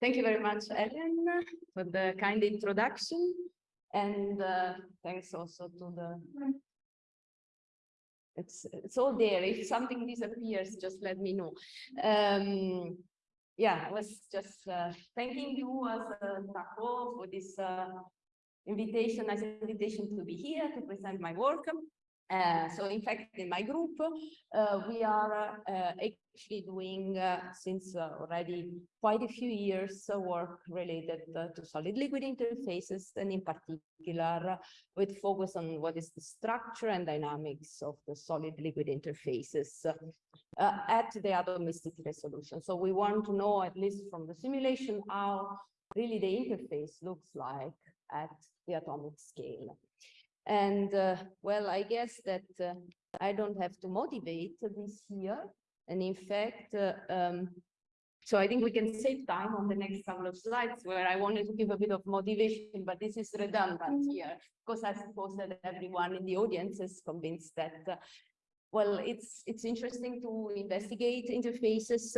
Thank you very much, Ellen, for the kind introduction. And uh, thanks also to the it's it's all there. If something disappears, just let me know. Um, yeah, I was just uh, thanking you as a TACO for this uh, invitation, nice invitation to be here to present my work. Uh, so in fact, in my group, uh, we are uh, actually doing uh, since uh, already quite a few years uh, work related to solid liquid interfaces and in particular with focus on what is the structure and dynamics of the solid liquid interfaces at the atomistic resolution. So we want to know, at least from the simulation, how really the interface looks like at the atomic scale. And uh, well, I guess that uh, I don't have to motivate this here. And in fact, uh, um, so I think we can save time on the next couple of slides where I wanted to give a bit of motivation, but this is redundant here because I suppose that everyone in the audience is convinced that, uh, well, it's it's interesting to investigate interfaces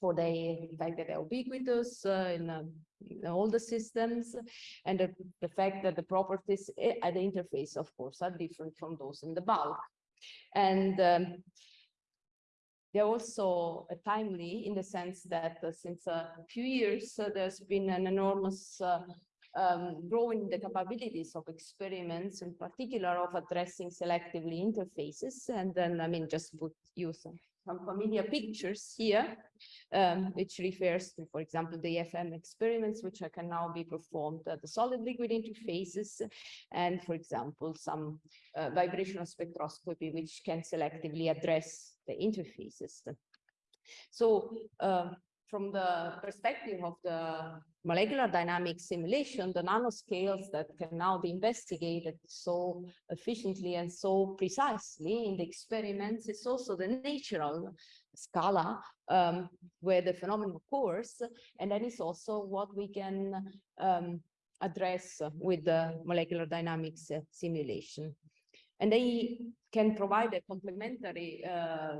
for the fact that they're ubiquitous uh, in, uh, in, all the systems and the, the, fact that the properties eh, at the interface, of course, are different from those in the bulk. And um, they're also uh, timely in the sense that uh, since a few years, uh, there's been an enormous uh, um, growing the capabilities of experiments, in particular of addressing selectively interfaces. And then, I mean, just put use some familiar pictures here, um, which refers to, for example, the FM experiments, which can now be performed at the solid liquid interfaces, and, for example, some uh, vibrational spectroscopy, which can selectively address the interfaces. So uh, from the perspective of the molecular dynamics simulation, the nanoscales that can now be investigated so efficiently and so precisely in the experiments is also the natural scala um, where the phenomenon occurs, and that is also what we can um, address with the molecular dynamics uh, simulation. And they can provide a complementary uh,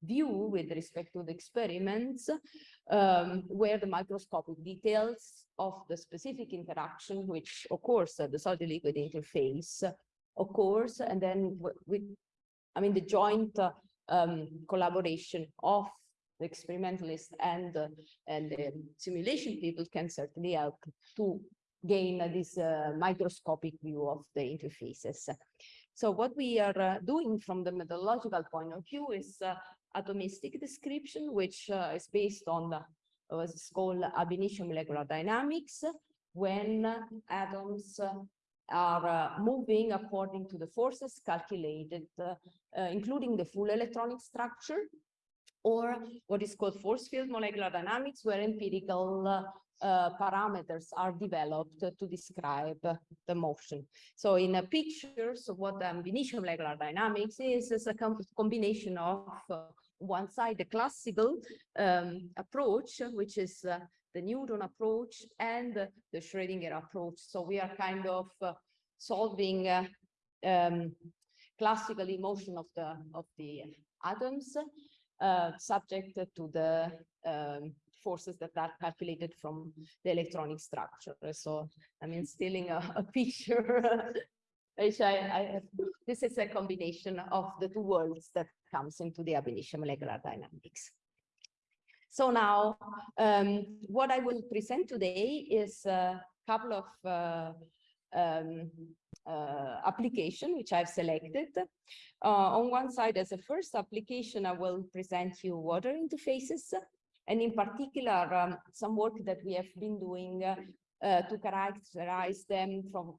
view with respect to the experiments um, where the microscopic details of the specific interaction which occurs at the solid liquid interface occurs and then with I mean the joint uh, um, collaboration of the experimentalist and uh, and the simulation people can certainly help to gain uh, this microscopic view of the interfaces. So what we are uh, doing from the methodological point of view is uh, atomistic description, which uh, is based on the, what's called ab initio molecular dynamics, when atoms are uh, moving according to the forces calculated, uh, uh, including the full electronic structure, or what is called force field molecular dynamics, where empirical uh, parameters are developed to describe the motion. So in a picture, so what the initio molecular dynamics is, is a com combination of uh, one side, the classical um, approach, which is uh, the Newton approach and the Schrodinger approach. So we are kind of uh, solving uh, um, classical motion of the of the atoms uh, subject to the um, forces that are calculated from the electronic structure. So I mean, stealing a, a picture which I, I, this is a combination of the two worlds that comes into the ab initio molecular dynamics. So now, um, what I will present today is a couple of uh, um, uh, application which I've selected. Uh, on one side, as a first application, I will present you water interfaces, and in particular, um, some work that we have been doing uh, to characterize them from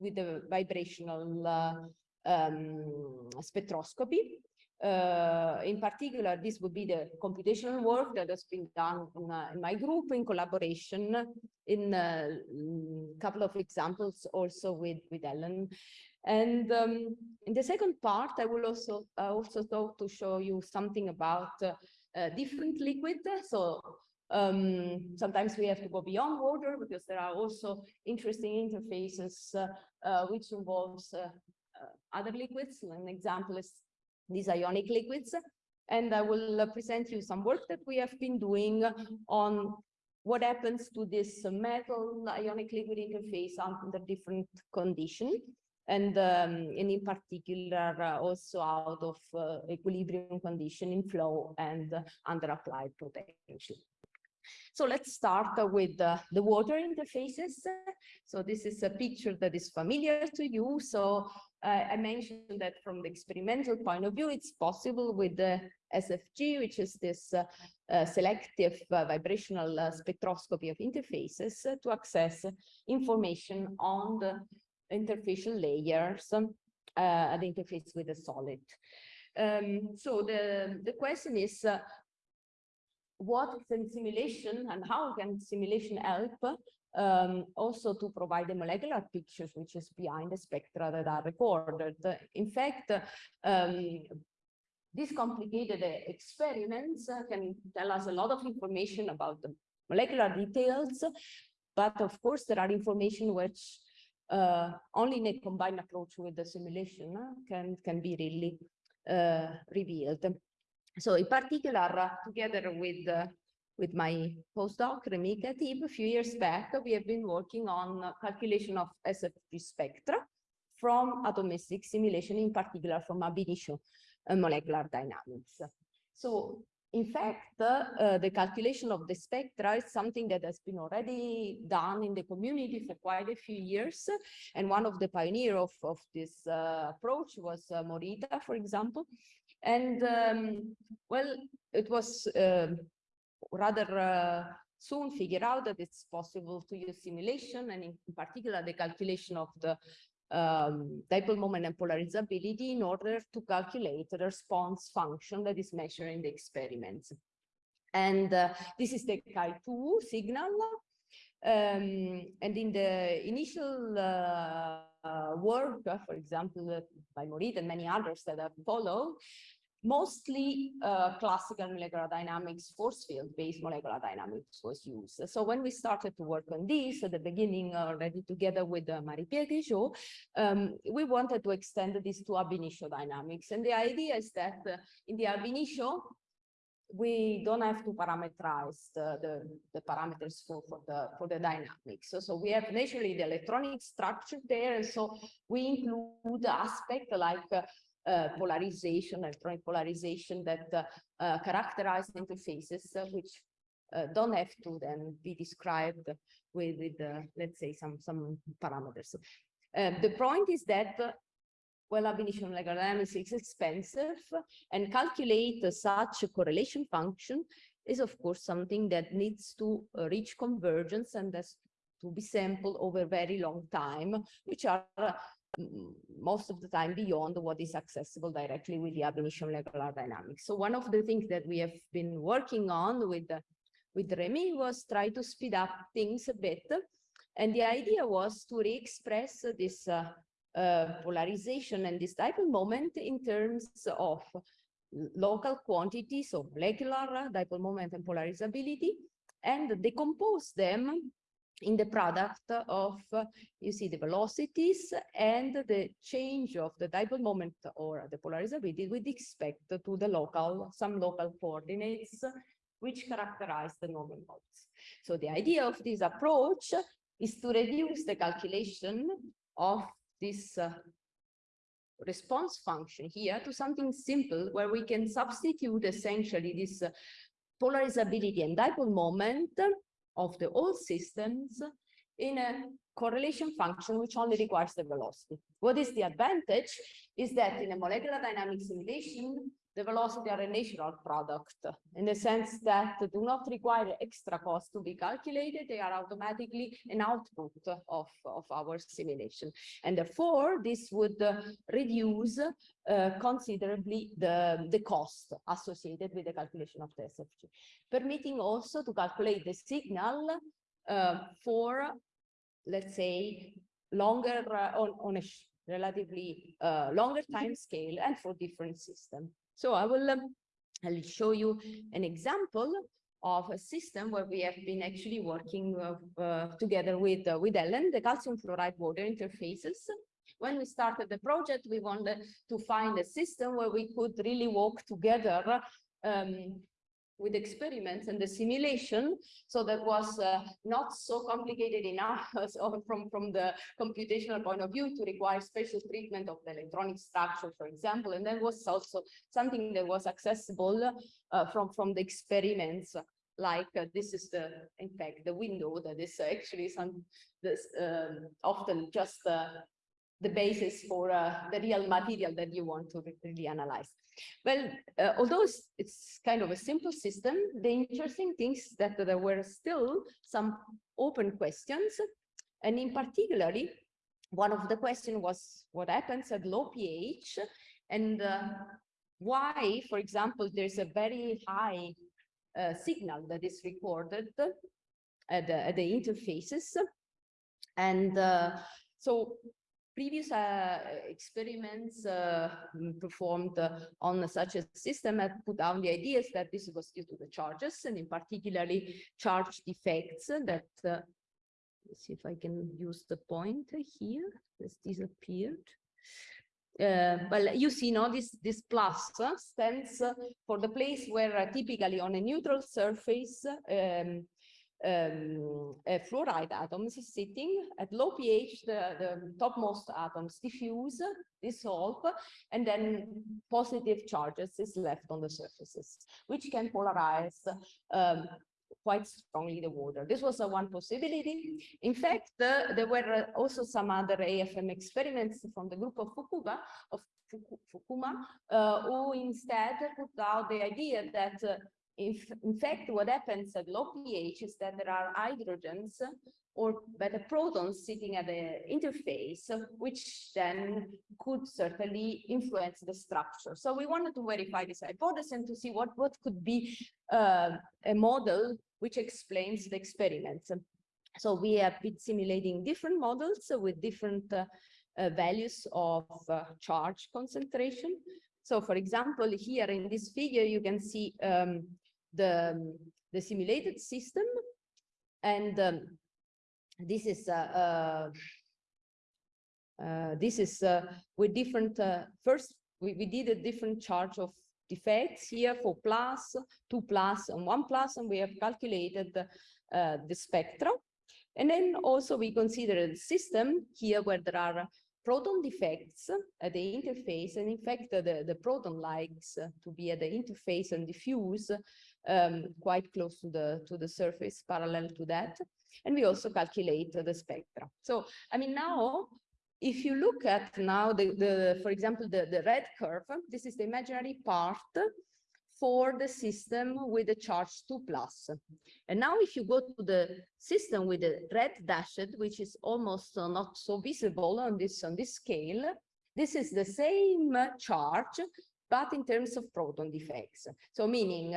with the vibrational uh, um, spectroscopy. Uh, in particular, this would be the computational work that has been done in, uh, in my group in collaboration in a mm, couple of examples also with, with Ellen. And um, in the second part, I will also uh, also thought to show you something about uh, uh, different liquid. So um, sometimes we have to go beyond water because there are also interesting interfaces uh, uh, which involves uh, other liquids. An example is these ionic liquids. And I will present you some work that we have been doing on what happens to this metal ionic liquid interface under different conditions and, um, and in particular uh, also out of uh, equilibrium condition in flow and uh, under applied potential. So let's start with the water interfaces. So this is a picture that is familiar to you. So uh, I mentioned that from the experimental point of view, it's possible with the SFG, which is this uh, uh, selective vibrational spectroscopy of interfaces to access information on the interfacial layers um, uh, at the interface with the solid. Um, so the, the question is, uh, what can simulation and how can simulation help um, also to provide the molecular pictures which is behind the spectra that are recorded. In fact, um, these complicated experiments can tell us a lot of information about the molecular details, but of course there are information which uh, only in a combined approach with the simulation can, can be really uh, revealed. So in particular, together with with my postdoc, Remy Khatib, a few years back, we have been working on calculation of SFG spectra from atomistic simulation, in particular from ab initio uh, molecular dynamics. So in fact, uh, the calculation of the spectra is something that has been already done in the community for quite a few years. And one of the pioneers of, of this uh, approach was uh, Morita, for example. And um, well, it was um, rather uh, soon figured out that it's possible to use simulation and in particular the calculation of the um, dipole moment and polarizability in order to calculate the response function that is measured in the experiments. And uh, this is the Chi2 signal. Um, and in the initial uh, uh, work, uh, for example, by Morita and many others that have followed, mostly uh, classical molecular dynamics, force field based molecular dynamics was used. So when we started to work on this at the beginning, already together with uh, Marie-Pierre Gaigeot, um, we wanted to extend this to ab initio dynamics. And the idea is that uh, in the ab initio, we don't have to parameterize the, the, the, parameters for, for the for the dynamics. So, so we have naturally the electronic structure there, and so we include aspect like uh, uh, polarization, electronic polarization that uh, uh, characterize interfaces, which don't have to then be described with, with let's say, some, some parameters. the point is that well, ab initio molecular dynamics is expensive and calculate such a correlation function is of course something that needs to uh, reach convergence and has to be sampled over a very long time, which are uh, most of the time beyond what is accessible directly with the ab initio molecular dynamics. So one of the things that we have been working on with, with Remy was try to speed up things a bit. And the idea was to re-express this uh, uh, polarization and this dipole moment in terms of local quantities of molecular dipole moment and polarizability and decompose them in the product of, uh, you see, the velocities and the change of the dipole moment or the polarizability with respect to the local, some local coordinates which characterize the normal modes. So the idea of this approach is to reduce the calculation of this uh, response function here to something simple where we can substitute essentially this uh, polarizability and dipole moment of the old systems in a correlation function which only requires the velocity. What is the advantage is that in a molecular dynamic simulation, the velocity are a natural product in the sense that do not require extra cost to be calculated. They are automatically an output of, of our simulation. And therefore, this would uh, reduce uh, considerably the, the cost associated with the calculation of the SFG, permitting also to calculate the signal uh, for, let's say, longer uh, on, on a relatively uh, longer time scale and for different systems. So I will um, I'll show you an example of a system where we have been actually working uh, uh, together with, uh, with Ellen, the calcium fluoride water interfaces. When we started the project, we wanted to find a system where we could really work together um, with experiments and the simulation. So that was uh, not so complicated enough so from, from the computational point of view to require special treatment of the electronic structure, for example. And that was also something that was accessible uh, from, from the experiments like uh, this is the in fact the window that is actually some this um, often just uh, the basis for uh, the real material that you want to really analyze. Well, uh, although it's, it's, kind of a simple system, the interesting things that there were still some open questions. And in particularly, one of the questions was what happens at low pH and uh, why, for example, there's a very high uh, signal that is recorded at the, at the interfaces. And uh, so previous uh, experiments uh, performed uh, on such a system have put down the ideas that this was due to the charges and in particularly charge defects that uh, let's see if I can use the pointer here. This disappeared. Uh, well, you see now this this plus uh, stands for the place where typically on a neutral surface um, um, fluoride atoms is sitting at low pH, the, the topmost atoms diffuse, dissolve, and then positive charges is left on the surfaces, which can polarize um, quite strongly the water. This was a one possibility. In fact, uh, there were also some other AFM experiments from the group of Fukuma, of Fukuma, uh, who instead put out the idea that uh, if, in fact, what happens at low pH is that there are hydrogens or better protons sitting at the interface, which then could certainly influence the structure. So we wanted to verify this hypothesis and to see what, what could be uh, a model which explains the experiments. So we have been simulating different models with different uh, uh, values of uh, charge concentration. So for example, here in this figure, you can see um, the, the simulated system. And um, this is uh, uh, uh, this is uh, with different uh, first we, we did a different charge of defects here for plus two plus and one plus and we have calculated uh, the spectra and then also we consider the system here where there are proton defects at the interface and in fact the, the proton likes to be at the interface and diffuse um, quite close to the to the surface parallel to that and we also calculate the spectra so i mean now if you look at now the, the for example the the red curve this is the imaginary part for the system with the charge 2 plus. And now if you go to the system with the red dashed, which is almost uh, not so visible on this on this scale, this is the same charge, but in terms of proton defects. So meaning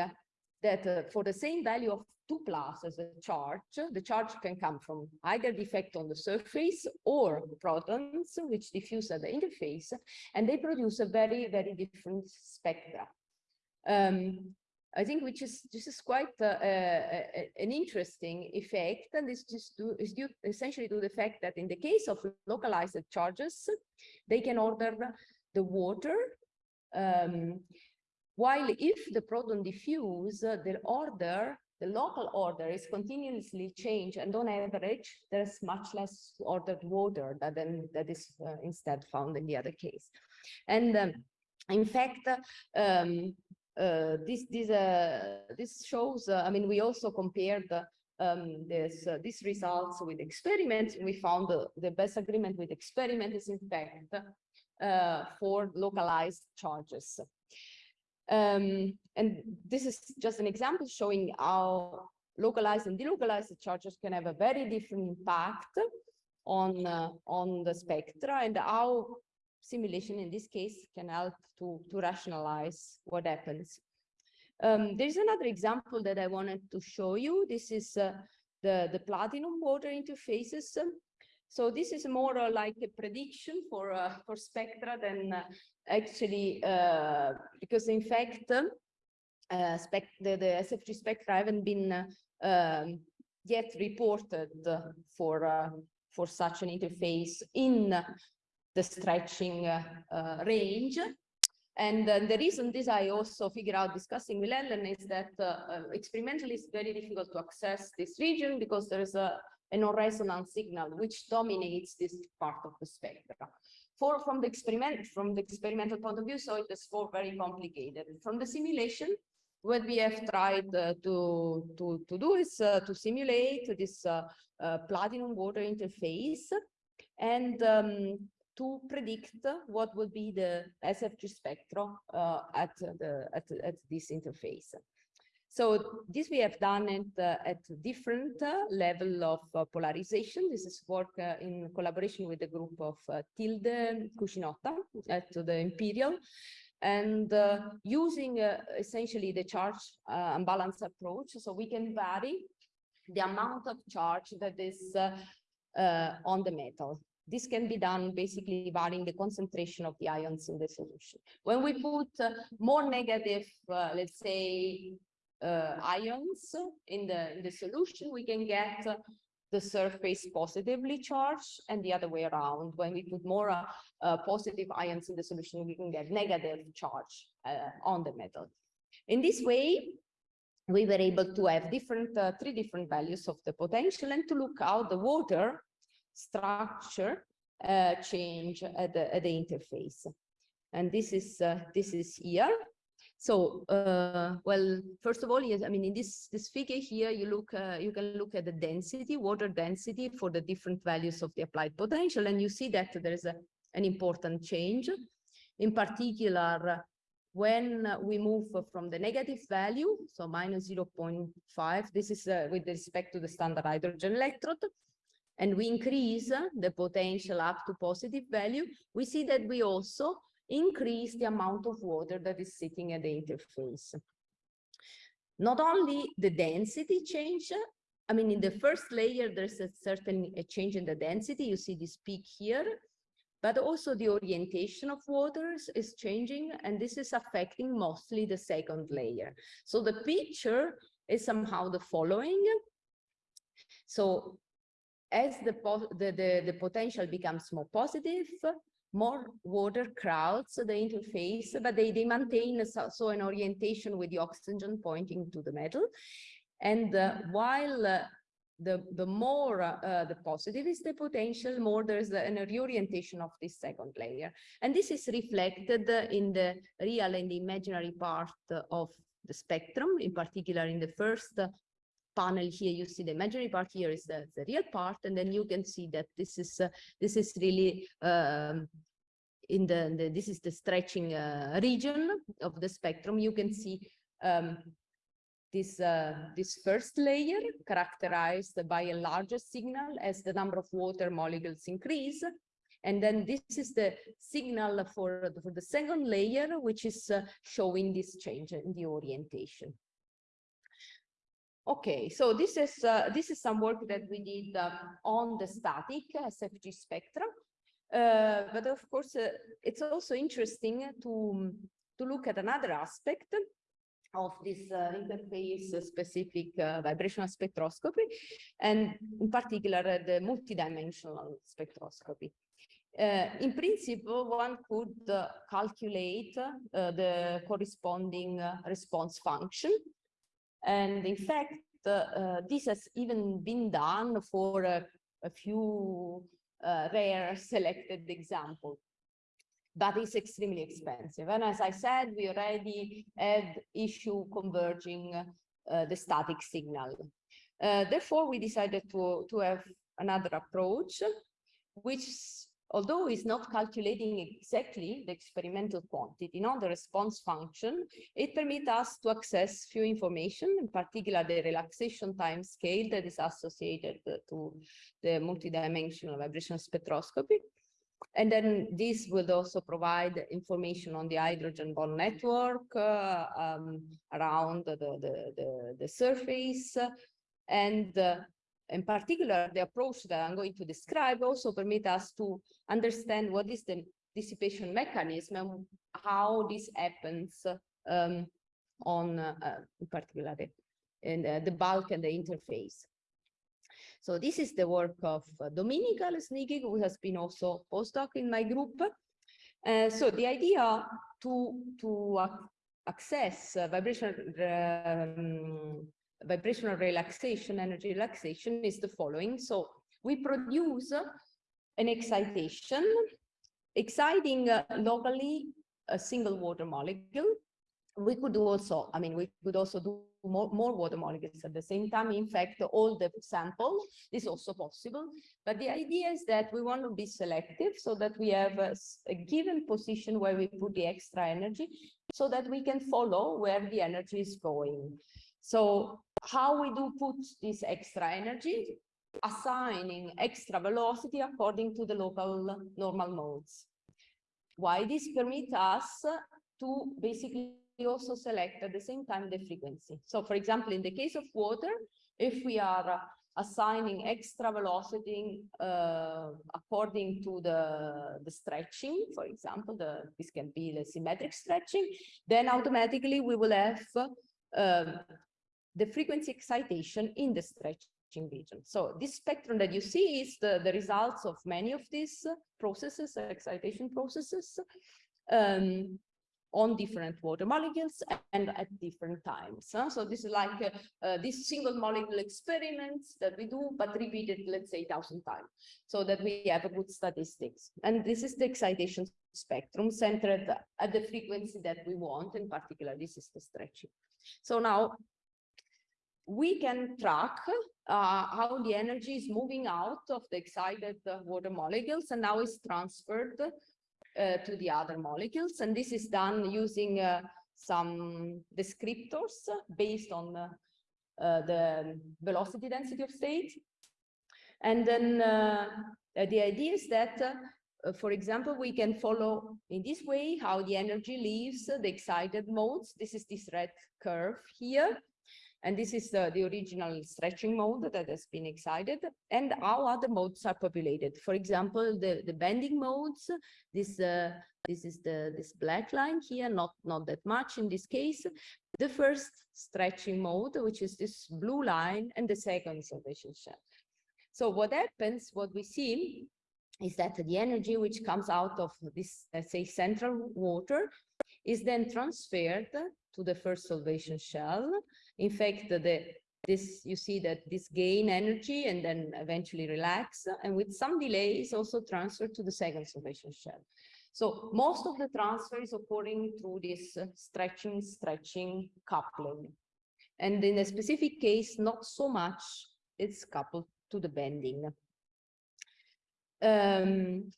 that uh, for the same value of 2 plus as a charge, the charge can come from either defect on the surface or protons, which diffuse at the interface, and they produce a very, very different spectra. Um, I think which is this is quite uh, uh, an interesting effect, and this just do, is due essentially to the fact that in the case of localized charges, they can order the water um, while if the proton diffuse, the order, the local order is continuously changed and on average, there's much less ordered water than that is uh, instead found in the other case. And um, in fact, um, uh, this this uh, this shows. Uh, I mean, we also compared um, this uh, these results with experiments. We found the best agreement with experiment is in fact uh, for localized charges. Um, and this is just an example showing how localized and delocalized charges can have a very different impact on uh, on the spectra and how simulation in this case can help to to rationalize what happens. Um, there's another example that i wanted to show you. This is uh, the the platinum water interfaces. So this is more uh, like a prediction for uh, for spectra than uh, actually uh, because in fact uh, spec the, the SFG spectra haven't been um, yet reported for for such an interface in the stretching range. And uh, the reason this I also figure out discussing with Ellen is that uh, uh, experimentally it's very difficult to access this region because there is a, a non-resonant signal which dominates this part of the spectrum. For from the experiment from the experimental point of view, so it is for very complicated. From the simulation, what we have tried uh, to, to, to do is uh, to simulate this uh, uh platinum water interface and um, to predict what would be the SFG spectrum uh, at, the, at, at this interface. So this we have done it uh, at different uh, level of uh, polarization. This is work uh, in collaboration with the group of uh, Tilde Cucinotta at the Imperial and uh, using essentially the charge imbalance approach. So we can vary the amount of charge that is on the metal. This can be done basically varying the concentration of the ions in the solution. When we put uh, more negative, uh, let's say, uh, ions in the, in the solution, we can get the surface positively charged and the other way around. When we put more uh, uh, positive ions in the solution, we can get negative charge uh, on the metal. In this way, we were able to have different, three different values of the potential and to look how the water structure uh, change at the, at the interface. And this is uh, this is here. So, uh, well, first of all, yes, I mean, in this this figure here, you look uh, you can look at the density, water density for the different values of the applied potential, and you see that there is a, an important change. In particular, when we move from the negative value, so minus 0.5, this is uh, with respect to the standard hydrogen electrode, and we increase the potential up to positive value, we see that we also increase the amount of water that is sitting at the interface. Not only the density change, I mean, in the first layer, there's a certain a change in the density. You see this peak here, but also the orientation of waters is changing, and this is affecting mostly the second layer. So the picture is somehow the following. So as the, the, the, the potential becomes more positive, more water crowds the interface, but they, they maintain so, so an orientation with the oxygen pointing to the metal. And uh, while uh, the, the more uh, the positive is the potential, more there's an reorientation of this second layer. And this is reflected in the real and the imaginary part of the spectrum, in particular in the first panel here, you see the imaginary part here is the, the real part, and then you can see that this is uh, this is really um, in the, the, this is the stretching uh, region of the spectrum. You can see um, this uh, this first layer characterized by a larger signal as the number of water molecules increase. And then this is the signal for, for the second layer, which is uh, showing this change in the orientation. Okay, so this is uh, this is some work that we did uh, on the static SFG spectrum, uh, but of course uh, it's also interesting to to look at another aspect of this uh, interface specific uh, vibrational spectroscopy, and in particular the multidimensional spectroscopy. in principle, one could calculate the corresponding response function and in fact, uh, this has even been done for a, a few uh, rare selected examples but it's extremely expensive. And as I said, we already had issue converging uh, the static signal. Uh, therefore, we decided to, to have another approach, which although it's not calculating exactly the experimental quantity, not the response function, it permits us to access few information, in particular the relaxation time scale that is associated to the multidimensional vibrational spectroscopy. And then this will also provide information on the hydrogen bond network uh, um, around the, the, the, the surface and uh, in particular, the approach that I'm going to describe also permit us to understand what is the dissipation mechanism and how this happens um, on, uh, in particular, the, in uh, the bulk and the interface. So this is the work of uh, Dominika who has been also postdoc in my group. Uh, so the idea to, to access uh, vibrational, um, vibrational relaxation, energy relaxation is the following. So we produce an excitation, exciting uh, locally a single water molecule. We could do also, I mean, we could also do more, more water molecules at the same time. In fact, all the sample is also possible. But the idea is that we want to be selective so that we have a, a given position where we put the extra energy so that we can follow where the energy is going. So how we do put this extra energy? Assigning extra velocity according to the local normal modes. Why this permits us to basically also select at the same time the frequency. So for example, in the case of water, if we are assigning extra velocity uh, according to the, the stretching, for example, the, this can be the symmetric stretching, then automatically we will have uh, the frequency excitation in the stretching region. So this spectrum that you see is the, the results of many of these processes, excitation processes. Um, on different water molecules and at different times. Huh? So this is like uh, uh, this single molecule experiments that we do, but repeated, let's say, thousand times, so that we have a good statistics. And this is the excitation spectrum centered at the frequency that we want. In particular, this is the stretching. So now we can track uh, how the energy is moving out of the excited uh, water molecules and now is transferred uh, to the other molecules. And this is done using uh, some descriptors based on uh, the velocity density of state. And then the idea is that uh, for example, we can follow in this way how the energy leaves the excited modes. This is this red curve here. And this is the, the original stretching mode that has been excited and how other modes are populated. For example, the, the bending modes, this, uh, this is the this black line here, not, not that much in this case. The first stretching mode, which is this blue line, and the second solvation shell. So what happens, what we see is that the energy which comes out of this, let's say, central water is then transferred to the first solvation shell in fact, the, this you see that this gain energy and then eventually relax and with some delay is also transferred to the second solvation shell. So most of the transfer is occurring through this uh, stretching, stretching coupling. And in a specific case, not so much it's coupled to the bending. Um,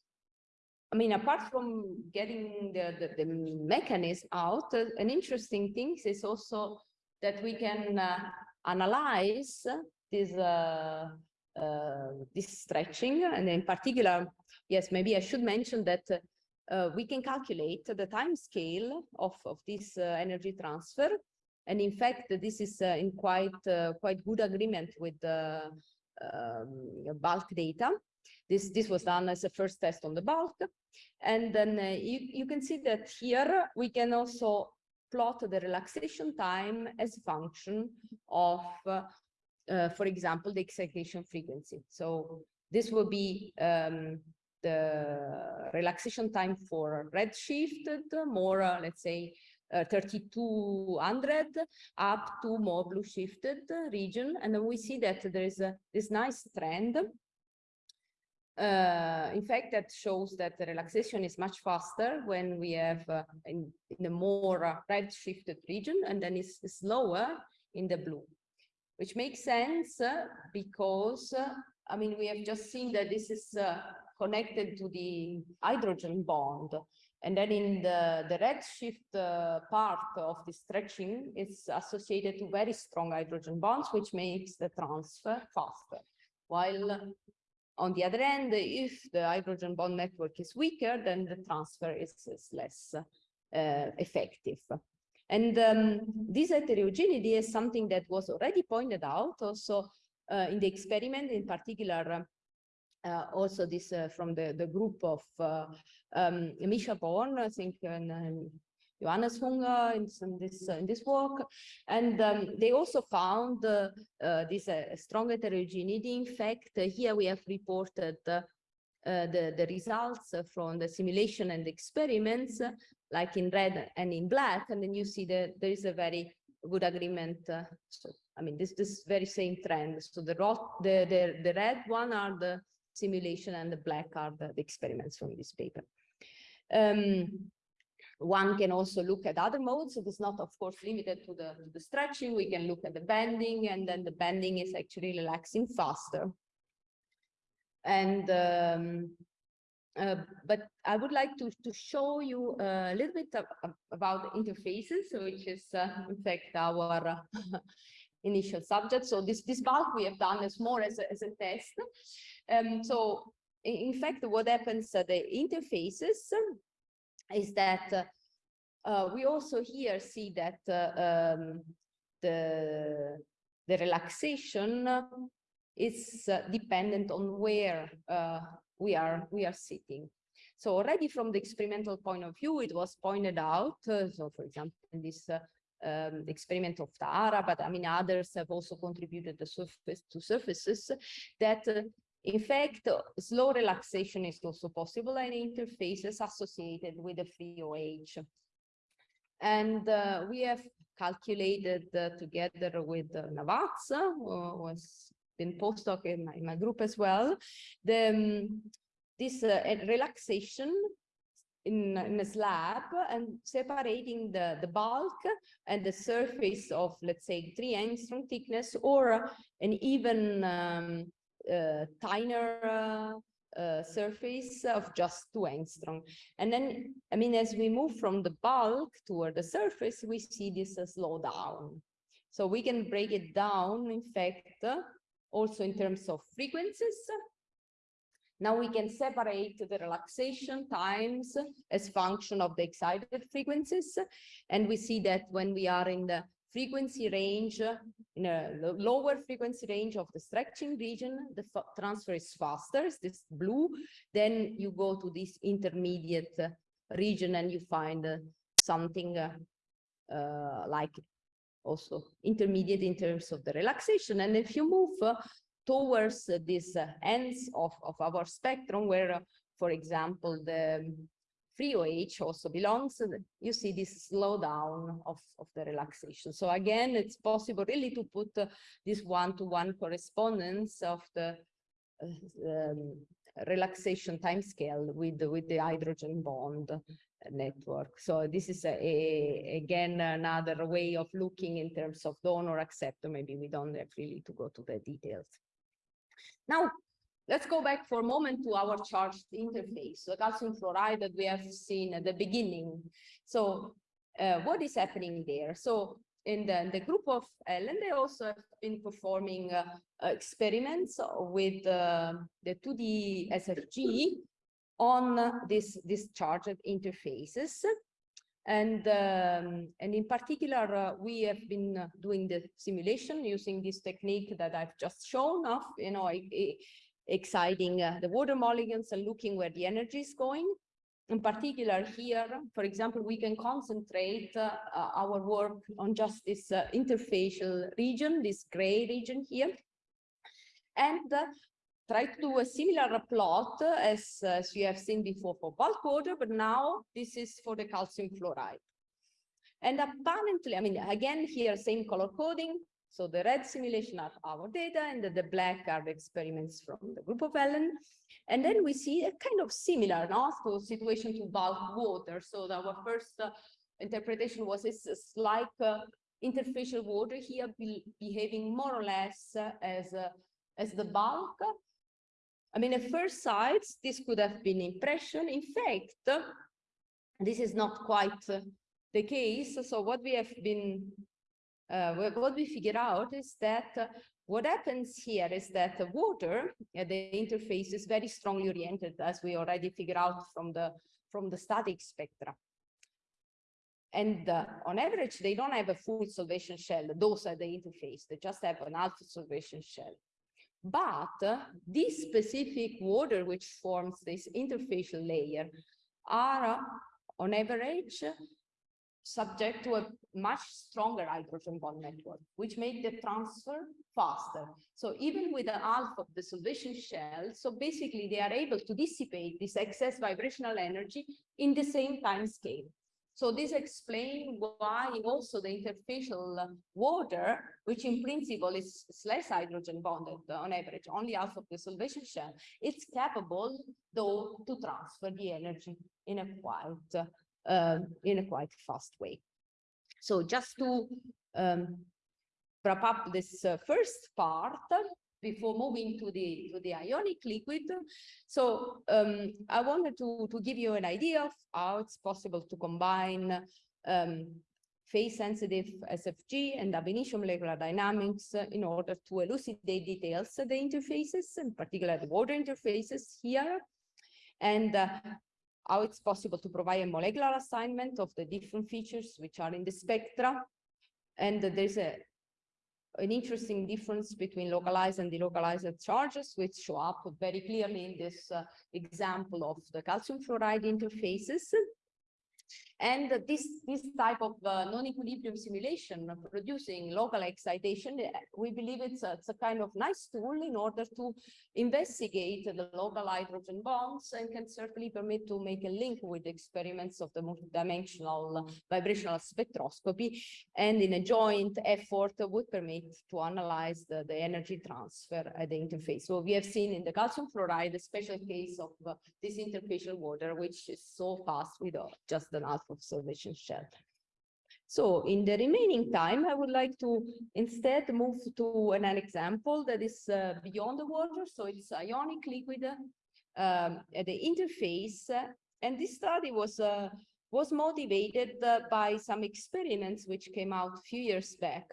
I mean, apart from getting the, the, the mechanism out, uh, an interesting thing is also that we can uh, analyze this uh, uh, this stretching. And in particular yes maybe i should mention that uh, we can calculate the time scale of of this uh, energy transfer. And in fact this is in quite quite good agreement with the um, bulk data this this was done as a first test on the bulk and then you, you can see that here we can also plot the relaxation time as a function of, uh, uh, for example, the excitation frequency. So this will be um, the relaxation time for redshifted, more, uh, let's say, uh, 3200 up to more blue shifted region. And then we see that there is a, this nice trend uh, in fact, that shows that the relaxation is much faster when we have uh, in, in a more uh, red shifted region and then it's slower in the blue, which makes sense uh, because, uh, I mean, we have just seen that this is uh, connected to the hydrogen bond. And then in the, the red shift part of the stretching, it's associated to very strong hydrogen bonds, which makes the transfer faster. While on the other end, if the hydrogen bond network is weaker, then the transfer is, is less uh, effective. And um, this heterogeneity is something that was already pointed out also uh, in the experiment, in particular, uh, also this uh, from the, the group of uh, um, Mischa Bonn, I think, and, Johannes Hunger in, in this uh, in this work, and um, they also found uh, uh, this strong heterogeneity. In fact, here we have reported uh, the, the results from the simulation and experiments like in red and in black, and then you see that there is a very good agreement. Uh, so, I mean, this this very same trend. So the, the, the, the red one are the simulation and the black are the, the experiments from this paper. Um, one can also look at other modes. It is not, of course, limited to the, to the stretching. We can look at the bending, and then the bending is actually relaxing faster. And um, uh, but I would like to, to show you a little bit of, of, about interfaces, which is uh, in fact our uh, initial subject. So this, this bulk we have done is more as a, as a test. Um, so in, in fact, what happens at the interfaces is that uh, uh, we also here see that uh, um, the, the relaxation is dependent on where we are we are sitting. So already from the experimental point of view, it was pointed out. Uh, so for example, in this uh, um, experiment of Tara, but I mean others have also contributed the surface to surfaces that uh, in fact, slow relaxation is also possible in interfaces associated with the free OH. And uh, we have calculated uh, together with uh, Navaz, who was been postdoc in my, in my group as well, the, um, this uh, relaxation in, in a slab and separating the, the bulk and the surface of, let's say, three angstrom thickness or an even um, uh, tinier uh, uh, surface of just two angstrom. And then, I mean, as we move from the bulk toward the surface, we see this uh, slow. So we can break it down, in fact, also in terms of frequencies. Now we can separate the relaxation times as function of the excited frequencies. And we see that when we are in the frequency range, in a lower frequency range of the stretching region, the transfer is faster, it's this blue. Then you go to this intermediate region and you find uh, something uh, uh, like also intermediate in terms of the relaxation. And if you move uh, towards these uh, ends of, of our spectrum, where, for example, the free OH also belongs, you see this slowdown of, of the relaxation. So again, it's possible really to put uh, this one-to-one -one correspondence of the uh, um, relaxation timescale with, with the hydrogen bond network. So this is a, a, again another way of looking in terms of donor acceptor. Maybe we don't have really to go to the details. Now, let's go back for a moment to our charged interface, the calcium fluoride that we have seen at the beginning. So uh, what is happening there? So in the, the group of Ellen, they also have been performing uh, experiments with uh, the 2D SFG on this, this charged interfaces. And, um, and in particular, uh, we have been uh, doing the simulation using this technique that I've just shown of, you know, exciting uh, the water molecules and looking where the energy is going. In particular here, for example, we can concentrate uh, uh, our work on just this uh, interfacial region, this gray region here. And try to do a similar plot as, as you have seen before for bulk water, but now this is for the calcium fluoride. And apparently, I mean, again, here, same color coding. So the red simulation are our data and the, the black are the experiments from the group of Ellen. And then we see a kind of similar no, situation to bulk water. So our first uh, interpretation was it's, it's like uh, interfacial water here be, behaving more or less uh, as, uh, as the bulk, I mean, at first sight, this could have been impression. In fact, this is not quite the case. So what we have been, uh, what we figure out is that uh, what happens here is that the water at the interface is very strongly oriented, as we already figured out from the from the static spectra. And uh, on average, they don't have a full solvation shell. Those are the interface. They just have an alpha solvation shell. But uh, this specific water which forms this interfacial layer are uh, on average subject to a much stronger hydrogen bond network, which make the transfer faster. So even with the half of the solvation shell, so basically they are able to dissipate this excess vibrational energy in the same time scale. So this explains why also the interfacial water, which in principle is, less hydrogen bonded on average, only half of the solvation shell, it's capable though to transfer the energy in a quite uh, in a quite fast way. So just to um, wrap up this uh, first part, before moving to the to the ionic liquid. So um, I wanted to, to give you an idea of how it's possible to combine um, phase-sensitive SFG and ab initio molecular dynamics in order to elucidate details of the interfaces, in particular the water interfaces here, and uh, how it's possible to provide a molecular assignment of the different features which are in the spectra. And there's a an interesting difference between localized and delocalized charges, which show up very clearly in this uh, example of the calcium fluoride interfaces. And this, this type of uh, non-equilibrium simulation producing local excitation, eh, we believe it's a, it's a kind of nice tool in order to investigate the local hydrogen bonds and can certainly permit to make a link with experiments of the multidimensional vibrational spectroscopy and in a joint effort would permit to analyze the, the energy transfer at the interface. So we have seen in the calcium fluoride a special case of uh, this interfacial water, which is so fast with uh, just an half solvation shell. So in the remaining time, I would like to instead move to an, an example that is uh, beyond the water. So it's ionic liquid um, at the interface. And this study was uh, was motivated uh, by some experiments which came out a few years back,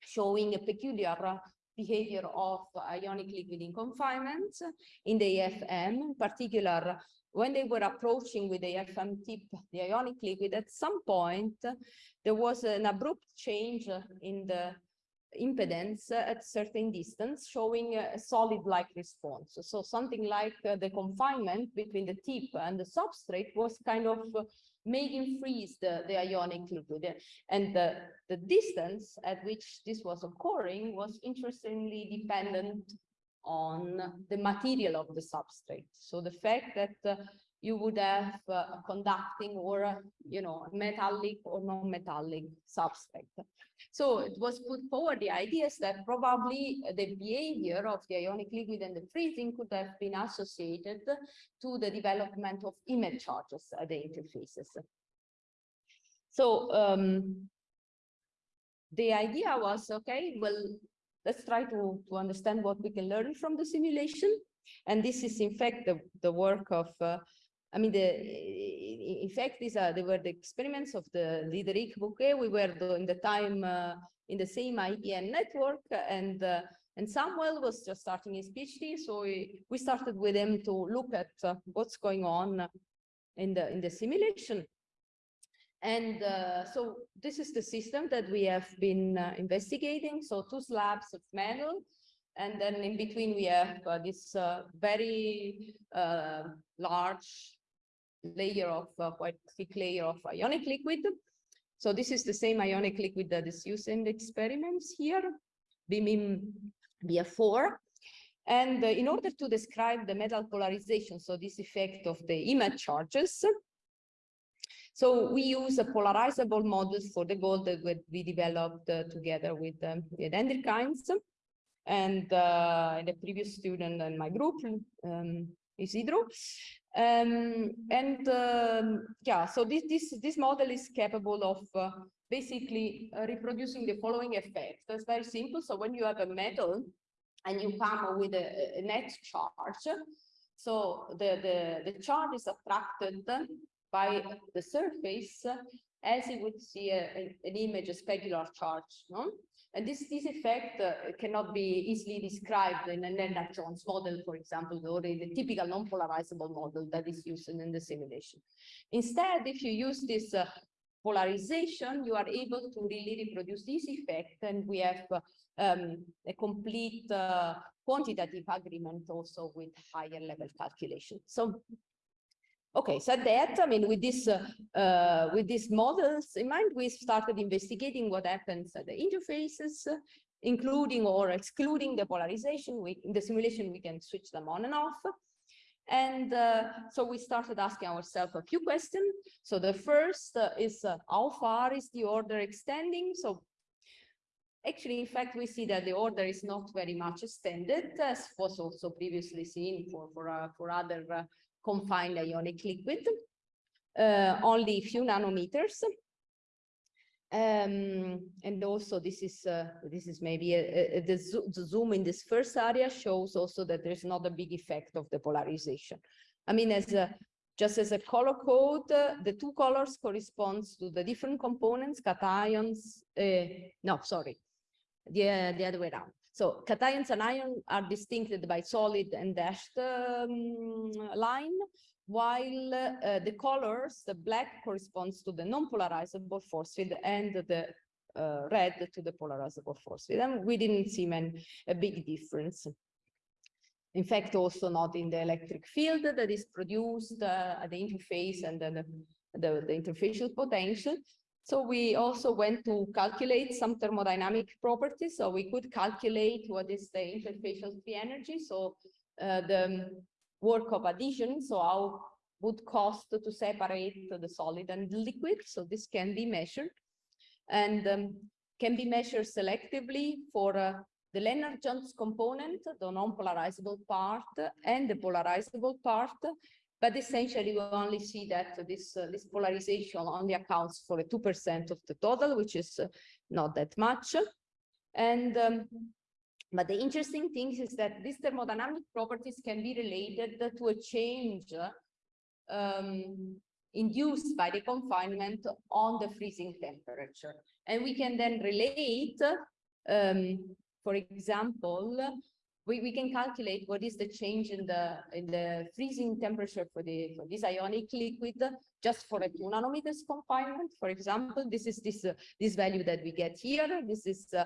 showing a peculiar behavior of ionic liquid in confinement in the AFM, in particular when they were approaching with the AFM tip, the ionic liquid, at some point, there was an abrupt change in the impedance at certain distance, showing a solid-like response. So something like uh, the confinement between the tip and the substrate was kind of making freeze the, the ionic liquid. And the, the distance at which this was occurring was interestingly dependent on the material of the substrate. So the fact that uh, you would have uh, a conducting or, a, you know, metallic or non-metallic substrate. So it was put forward the ideas that probably the behavior of the ionic liquid and the freezing could have been associated to the development of image charges at the interfaces. So um, the idea was, okay, well, let's try to, to understand what we can learn from the simulation. And this is in fact the, the work of, uh, I mean, the, in fact, these are, they were the experiments of the Lydéric Bocquet. We were in the time uh, in the same IBM network and uh, and Samuel was just starting his PhD. So we, we started with him to look at uh, what's going on in the in the simulation. And uh, so this is the system that we have been uh, investigating. So two slabs of metal, and then in between we have uh, this uh, very uh, large layer of uh, quite thick layer of ionic liquid. So this is the same ionic liquid that is used in the experiments here, BMIM BF4. And in order to describe the metal polarization, so this effect of the image charges, so we use a polarizable model for the gold that we developed uh, together with, um, with Heinz and uh, the previous student in my group, um, Isidro. Um, and um, yeah, so this, this, this model is capable of uh, basically uh, reproducing the following effect. That's very simple. So when you have a metal and you come with a, a net charge, so the, the, the charge is attracted by the surface as you would see a, a, an image, a specular charge. No? And this, this effect uh, cannot be easily described in a Lennard-Jones model, for example, or in the typical non-polarizable model that is used in the simulation. Instead, if you use this uh, polarization, you are able to really reproduce this effect, and we have uh, um, a complete uh, quantitative agreement also with higher level calculation. So Okay, so that, I mean, with this, uh, uh, with these models in mind, we started investigating what happens at the interfaces, including or excluding the polarization. We, in the simulation, we can switch them on and off. And uh, so we started asking ourselves a few questions. So the first uh, is uh, how far is the order extending? So actually, in fact, we see that the order is not very much extended, as was also previously seen for, for, uh, for other uh, confined ionic liquid, uh, only a few nanometers. Um, and also this is uh, this is maybe a, a, the, zo the, zoom in this first area shows also that there's not a big effect of the polarization. I mean, as a, just as a color code, uh, the two colors corresponds to the different components, cations, uh, no, sorry, the, the other way around. So cations and ion are distincted by solid and dashed um, line, while uh, the colors, the black corresponds to the non-polarizable force field and the uh, red to the polarizable force field. And we didn't see many, a big difference. In fact, also not in the electric field that is produced uh, at the interface and then the, the, the interfacial potential. So we also went to calculate some thermodynamic properties. So we could calculate what is the interfacial free energy. So uh, the work of adhesion, so how would cost to separate the solid and the liquid. So this can be measured and um, can be measured selectively for uh, the Lennard-Jones component, the non-polarizable part and the polarizable part. But essentially, we only see that this, uh, this polarization only accounts for 2% of the total, which is uh, not that much. And um, but the interesting thing is that these thermodynamic properties can be related to a change um, induced by the confinement on the freezing temperature. And we can then relate, um, for example, we, we can calculate what is the change in the in the freezing temperature for the for this ionic liquid just for a two nanometers confinement. For example, this is this uh, this value that we get here. This is uh,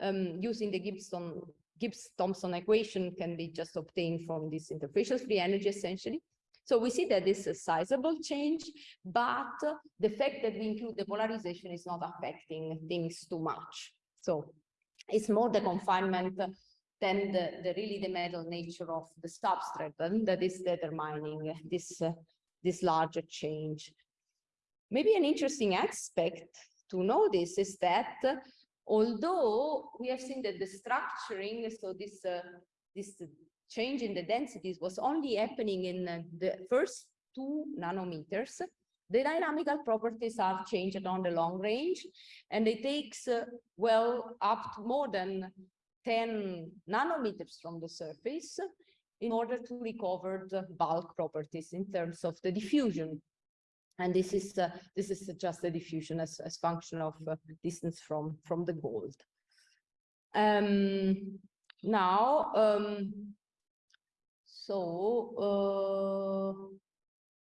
um, using the Gibson Gibbs-Thomson equation can be just obtained from this interfacial free energy essentially. So we see that this is a sizable change, but the fact that we include the polarization is not affecting things too much. So it's more the confinement than the, the really the metal nature of the substrate and that is determining this, uh, this larger change. Maybe an interesting aspect to notice is that although we have seen that the structuring, so this, uh, this change in the densities was only happening in uh, the first two nanometers, the dynamical properties are changed on the long range, and it takes, uh, well, up to more than 10 nanometers from the surface in order to recover the bulk properties in terms of the diffusion and this is uh, this is just a diffusion as, as function of uh, distance from from the gold. Um, now, um, so uh,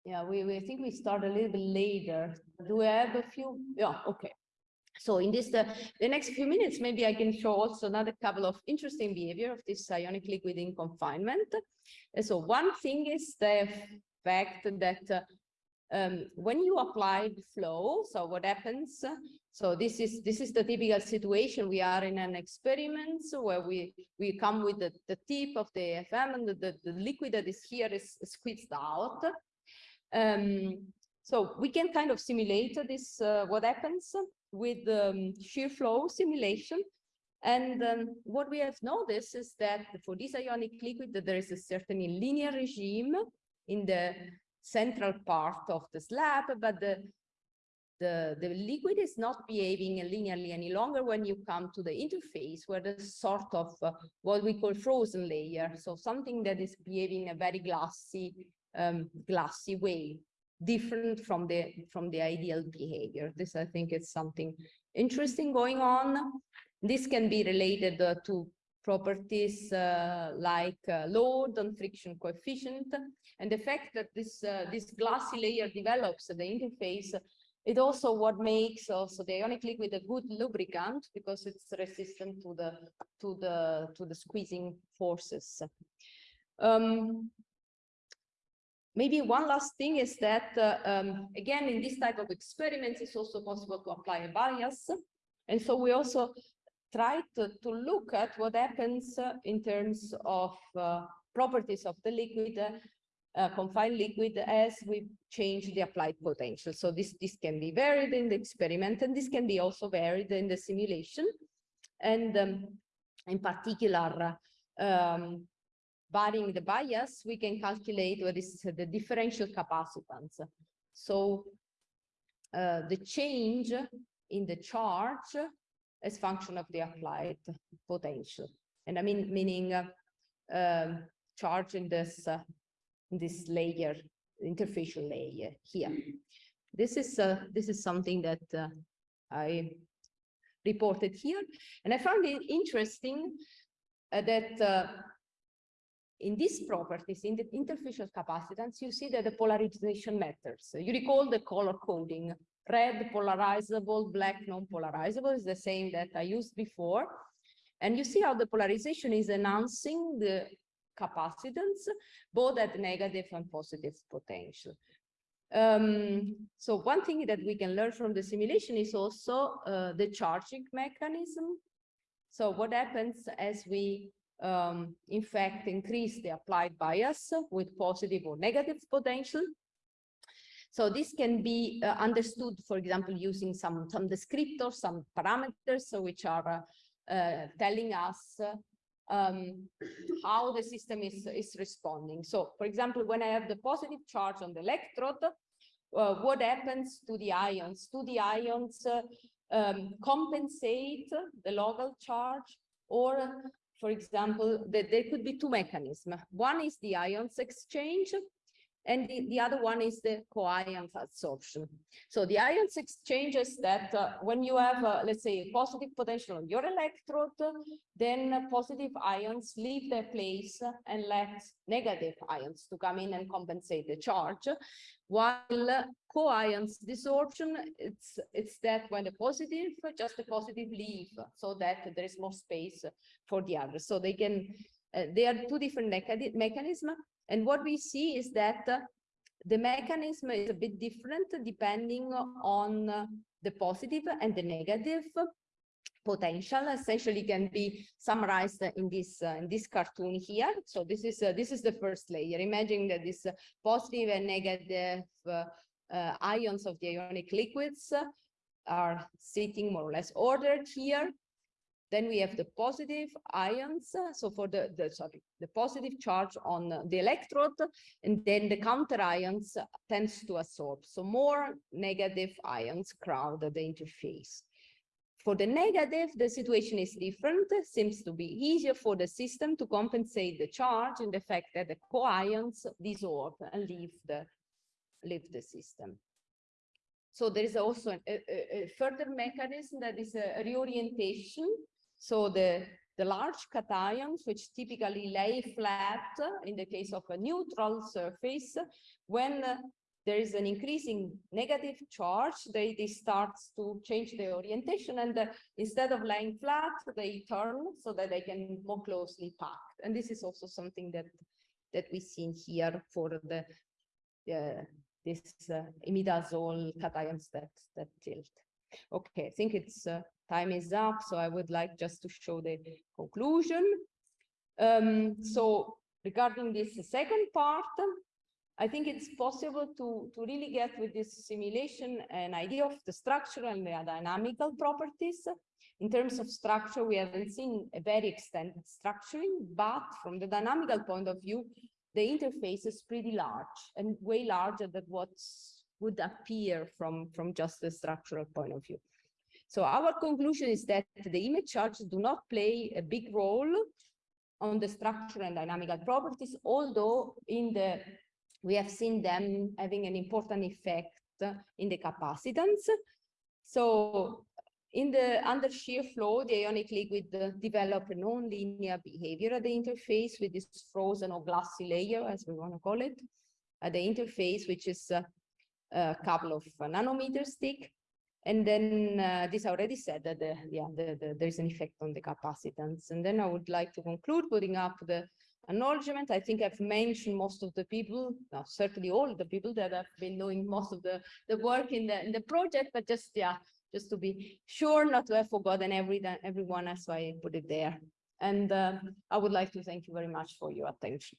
yeah, we, we think we start a little bit later. Do we have a few? Yeah, okay. So in this, the, the next few minutes, maybe I can show also another couple of interesting behavior of this ionic liquid in confinement. And so one thing is the fact that uh, um, when you apply the flow, so what happens? So this is this is the typical situation. We are in an experiment so where we we come with the, the tip of the FM and the, the, the liquid that is here is squeezed out. Um, so we can kind of simulate this uh, what happens with um, shear flow simulation. And um, what we have noticed is that for this ionic liquid, that there is a certain linear regime in the central part of the slab, but the, the, the liquid is not behaving linearly any longer when you come to the interface where there's sort of uh, what we call frozen layer. So something that is behaving a very glassy, um, glassy way, different from the, from the ideal behavior. This, I think, is something interesting going on. This can be related uh, to properties uh, like uh, load and friction coefficient and the fact that this uh, this glassy layer develops the interface it also what makes also the ionic liquid a good lubricant because it's resistant to the to the to the squeezing forces um, maybe one last thing is that uh, um, again in this type of experiments it's also possible to apply a bias and so we also try to, to look at what happens uh, in terms of uh, properties of the liquid uh, uh, confined liquid as we change the applied potential. So this, this can be varied in the experiment and this can be also varied in the simulation. And um, in particular, um, varying the bias, we can calculate what is the differential capacitance. So uh, the change in the charge as function of the applied potential. And I mean, meaning uh, um, charge in this, uh, in this layer, interfacial layer here. This is, uh, this is something that uh, I reported here. And I found it interesting uh, that in these properties, in the interfacial capacitance, you see that the polarization matters. You recall the color coding, red polarizable, black non-polarizable is the same that I used before. And you see how the polarization is enhancing the capacitance, both at negative and positive potential. Um, so one thing that we can learn from the simulation is also uh, the charging mechanism. So what happens as we, um, in fact, increase the applied bias with positive or negative potential? So this can be uh, understood, for example, using some, some descriptors, some parameters, which are uh, uh, telling us um, how the system is, is responding. So, for example, when I have the positive charge on the electrode, uh, what happens to the ions? Do the ions uh, um, compensate the local charge? Or, for example, that there could be two mechanisms. One is the ions exchange, and the, the other one is the co-ions adsorption. So the ions exchanges that uh, when you have, uh, let's say, a positive potential on your electrode, then positive ions leave their place and let negative ions to come in and compensate the charge. While co-ions desorption, it's, it's that when the positive, just the positive leave, so that there is more space for the others. So they can, uh, they are two different mechanisms and what we see is that uh, the mechanism is a bit different depending on uh, the positive and the negative potential essentially can be summarized in this uh, in this cartoon here. So this is uh, this is the first layer. Imagine that this uh, positive and negative uh, ions of the ionic liquids are sitting more or less ordered here then we have the positive ions, so for the, the sorry, the positive charge on the electrode, and then the counter ions tends to absorb. So more negative ions crowd the interface. For the negative, the situation is different. It seems to be easier for the system to compensate the charge in the fact that the co-ions dissolve and leave the, leave the system. So there is also a, a, further mechanism that is a reorientation so the, the large cations, which typically lay flat in the case of a neutral surface, when there is an increasing negative charge, they, they start to change their orientation and instead of lying flat, they turn so that they can more closely pack. And this is also something that that we see here for the uh, this uh, imidazole cations that that tilt. Okay, I think it's uh, time is up, so I would like just to show the conclusion. Um, so regarding this second part, I think it's possible to, to really get with this simulation an idea of the structural and the dynamical properties. In terms of structure, we haven't seen a very extended structuring, but from the dynamical point of view, the interface is pretty large and way larger than what would appear from, from just the structural point of view. So our conclusion is that the image charges do not play a big role on the structural and dynamical properties, although in the we have seen them having an important effect in the capacitance. So in the under shear flow, the ionic liquid develop a non-linear behavior at the interface with this frozen or glassy layer, as we want to call it, at the interface, which is a, a couple of nanometers thick. And then uh, this already said that the, yeah, the, the, there is an effect on the capacitance. And then I would like to conclude putting up the acknowledgement. I think I've mentioned most of the people, certainly all the people that have been doing most of the, the work in the in the project, but just yeah, just to be sure not to have forgotten every everyone, that's why I put it there. And uh, I would like to thank you very much for your attention.